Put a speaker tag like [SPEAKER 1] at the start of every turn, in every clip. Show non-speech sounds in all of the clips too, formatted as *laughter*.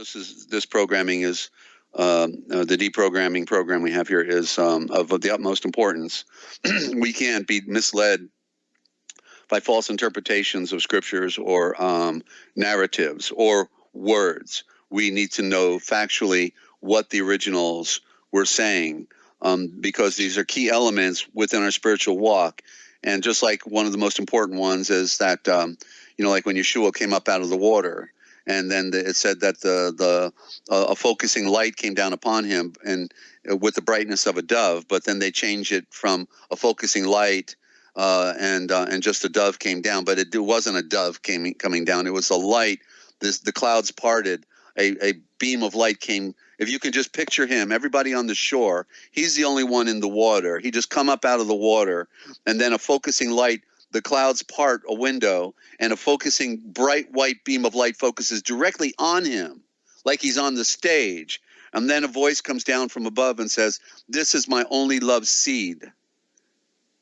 [SPEAKER 1] this is this programming is um, uh, the deprogramming program we have here is um, of the utmost importance. *clears throat* we can't be misled by false interpretations of scriptures or um, narratives or words. We need to know factually what the originals were saying um, because these are key elements within our spiritual walk. And just like one of the most important ones is that, um, you know, like when Yeshua came up out of the water, and then the, it said that the the uh, a focusing light came down upon him and uh, with the brightness of a dove. But then they changed it from a focusing light uh, and uh, and just a dove came down. But it, it wasn't a dove came coming down. It was a light. This the clouds parted. A, a beam of light came. If you can just picture him, everybody on the shore, he's the only one in the water. He just come up out of the water, and then a focusing light the clouds part a window and a focusing bright white beam of light focuses directly on him like he's on the stage. And then a voice comes down from above and says this is my only love seed.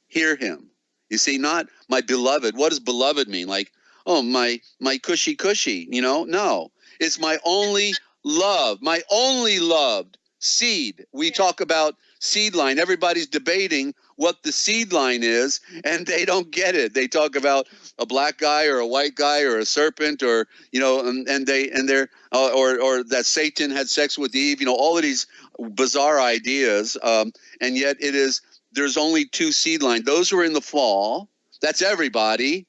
[SPEAKER 1] Hear him. You see not my beloved. What does beloved mean? Like oh my my cushy cushy you know? No. It's my only love my only loved seed. We talk about seed line. Everybody's debating what the seed line is, and they don't get it. They talk about a black guy or a white guy or a serpent or you know, and, and they and they're uh, or or that Satan had sex with Eve. You know, all of these bizarre ideas, um, and yet it is there's only two seed line. Those who are in the fall. That's everybody,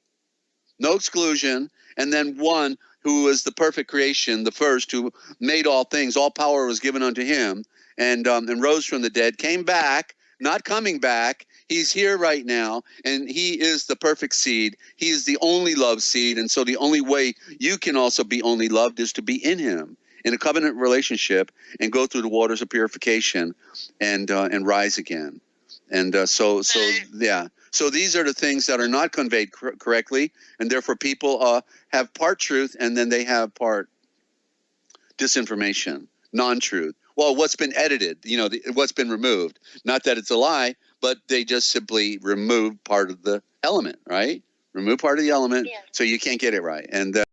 [SPEAKER 1] no exclusion, and then one who is the perfect creation, the first who made all things. All power was given unto him, and um, and rose from the dead, came back not coming back. He's here right now, and he is the perfect seed. He is the only love seed, and so the only way you can also be only loved is to be in him in a covenant relationship and go through the waters of purification and uh, and rise again. And uh, so so yeah. So these are the things that are not conveyed cor correctly, and therefore people uh, have part truth and then they have part disinformation, non-truth well, what's been edited, you know, the, what's been removed. Not that it's a lie, but they just simply remove part of the element, right? Remove part of the element, yeah. so you can't get it right. And uh,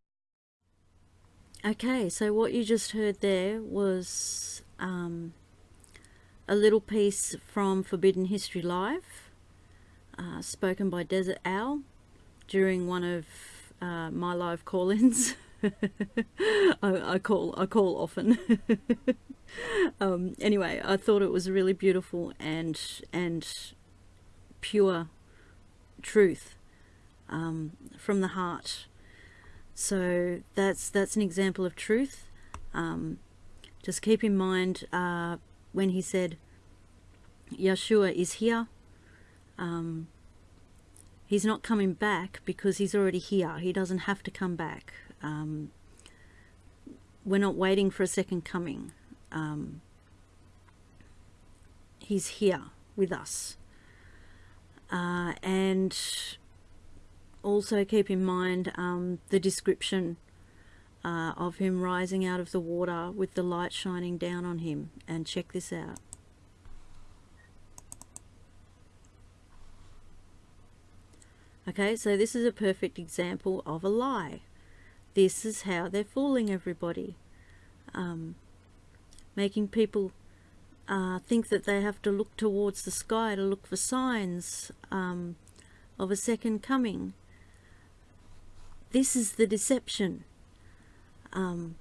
[SPEAKER 2] okay, so what you just heard there was um, a little piece from Forbidden History Live, uh, spoken by Desert Owl during one of uh, my live call-ins. *laughs* *laughs* I, I, call I call often. *laughs* um, anyway, I thought it was a really beautiful and and pure truth um, from the heart. So that's that's an example of truth. Um, just keep in mind uh, when he said, Yeshua is here. Um, he's not coming back because he's already here. He doesn't have to come back. Um, we're not waiting for a second coming um, he's here with us. Uh, and also keep in mind um, the description uh, of him rising out of the water with the light shining down on him. And check this out. Okay, so this is a perfect example of a lie. This is how they're fooling everybody. Um, making people uh, think that they have to look towards the sky to look for signs um, of a second coming. This is the deception. Um,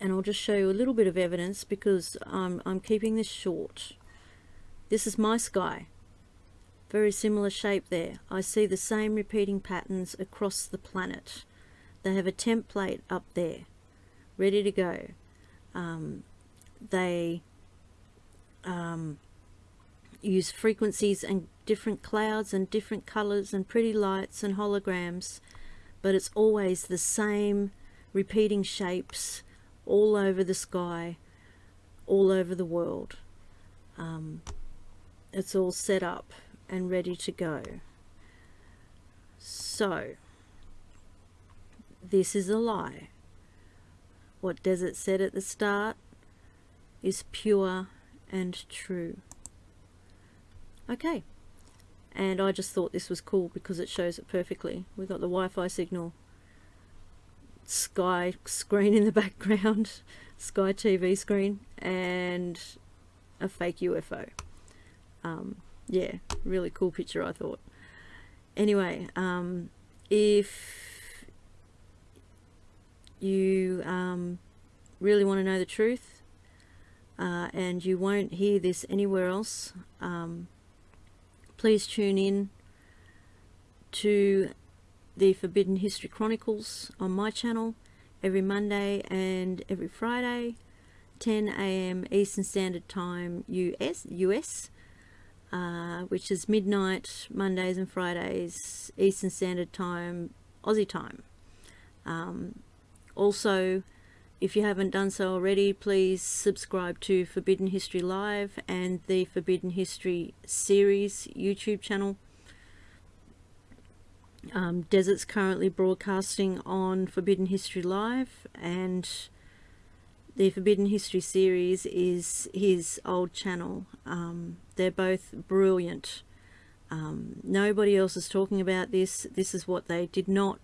[SPEAKER 2] and I'll just show you a little bit of evidence because I'm, I'm keeping this short. This is my sky. Very similar shape there. I see the same repeating patterns across the planet. They have a template up there, ready to go. Um, they um, use frequencies and different clouds and different colors and pretty lights and holograms but it's always the same repeating shapes all over the sky all over the world um, it's all set up and ready to go so this is a lie what Desert said at the start is pure and true. Okay, and I just thought this was cool because it shows it perfectly. We've got the Wi-Fi signal Sky screen in the background, *laughs* Sky TV screen, and a fake UFO. Um, yeah, really cool picture, I thought. Anyway, um, if you um, really want to know the truth uh, and you won't hear this anywhere else, um, please tune in to the Forbidden History Chronicles on my channel every Monday and every Friday 10 a.m. Eastern Standard Time US US uh, which is midnight Mondays and Fridays Eastern Standard Time Aussie time um, also if you haven't done so already please subscribe to Forbidden History Live and the Forbidden History series YouTube channel um, Desert's currently broadcasting on Forbidden History Live and the Forbidden History series is his old channel. Um, they're both brilliant. Um, nobody else is talking about this. This is what they did not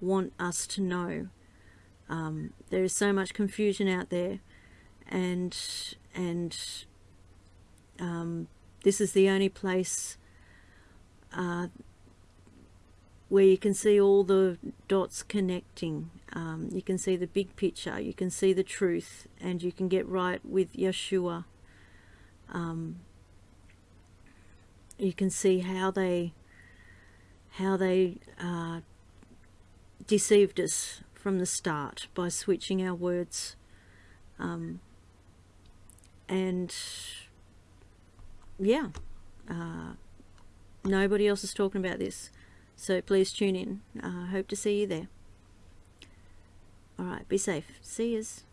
[SPEAKER 2] want us to know. Um, there is so much confusion out there and and um, this is the only place uh, where you can see all the dots connecting. Um, you can see the big picture, you can see the truth, and you can get right with Yeshua. Um, you can see how they how they uh, deceived us from the start by switching our words um, and yeah uh, nobody else is talking about this so please tune in. I uh, hope to see you there. Alright, be safe. See yous.